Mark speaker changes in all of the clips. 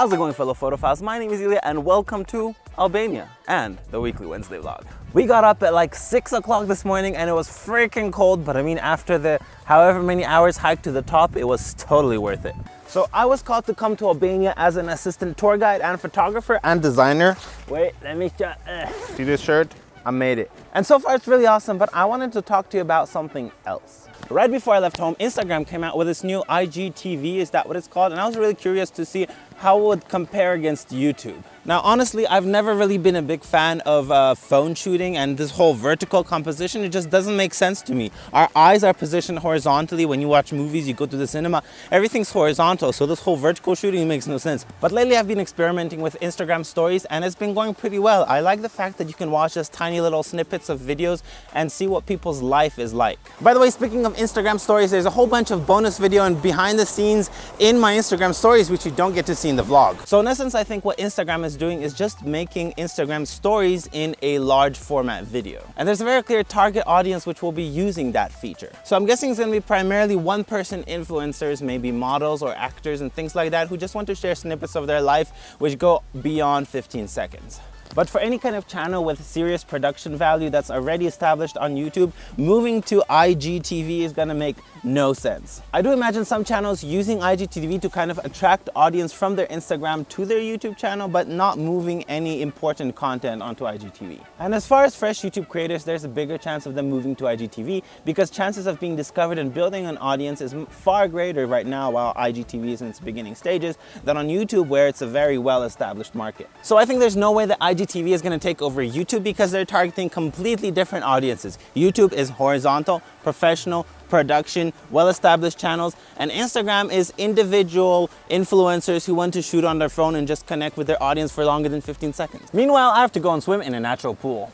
Speaker 1: How's it going fellow photophiles? My name is Ilya and welcome to Albania and the weekly Wednesday vlog. We got up at like 6 o'clock this morning and it was freaking cold, but I mean after the however many hours hike to the top, it was totally worth it. So I was called to come to Albania as an assistant tour guide and photographer and designer. Wait, let me show, uh, see this shirt? I made it. And so far it's really awesome, but I wanted to talk to you about something else. Right before I left home, Instagram came out with this new IGTV, is that what it's called? And I was really curious to see how would compare against YouTube. Now, honestly, I've never really been a big fan of uh, phone shooting and this whole vertical composition. It just doesn't make sense to me. Our eyes are positioned horizontally. When you watch movies, you go to the cinema, everything's horizontal. So this whole vertical shooting makes no sense. But lately I've been experimenting with Instagram stories and it's been going pretty well. I like the fact that you can watch just tiny little snippets of videos and see what people's life is like. By the way, speaking of Instagram stories, there's a whole bunch of bonus video and behind the scenes in my Instagram stories, which you don't get to see in the vlog. So in essence, I think what Instagram is doing is just making Instagram stories in a large format video. And there's a very clear target audience which will be using that feature. So I'm guessing it's gonna be primarily one person influencers, maybe models or actors and things like that who just want to share snippets of their life which go beyond 15 seconds. But for any kind of channel with serious production value that's already established on YouTube, moving to IGTV is gonna make no sense. I do imagine some channels using IGTV to kind of attract audience from their Instagram to their YouTube channel, but not moving any important content onto IGTV. And as far as fresh YouTube creators, there's a bigger chance of them moving to IGTV because chances of being discovered and building an audience is far greater right now while IGTV is in its beginning stages than on YouTube where it's a very well-established market. So I think there's no way that IGTV is gonna take over YouTube because they're targeting completely different audiences. YouTube is horizontal, professional, production, well-established channels, and Instagram is individual influencers who want to shoot on their phone and just connect with their audience for longer than 15 seconds. Meanwhile, I have to go and swim in a natural pool.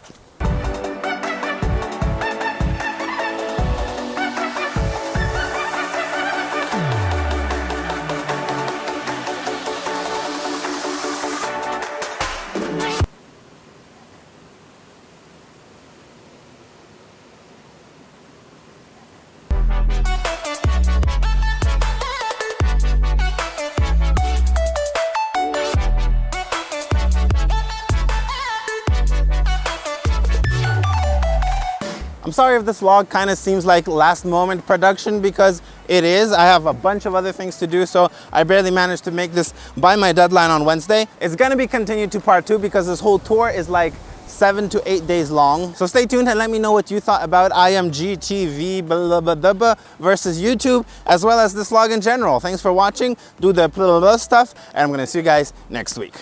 Speaker 1: I'm sorry if this vlog kind of seems like last moment production because it is. I have a bunch of other things to do, so I barely managed to make this by my deadline on Wednesday. It's gonna be continued to part two because this whole tour is like seven to eight days long. So stay tuned and let me know what you thought about IMGTV blah, blah, blah, blah, versus YouTube, as well as this vlog in general. Thanks for watching. Do the blah, blah, blah stuff, and I'm gonna see you guys next week.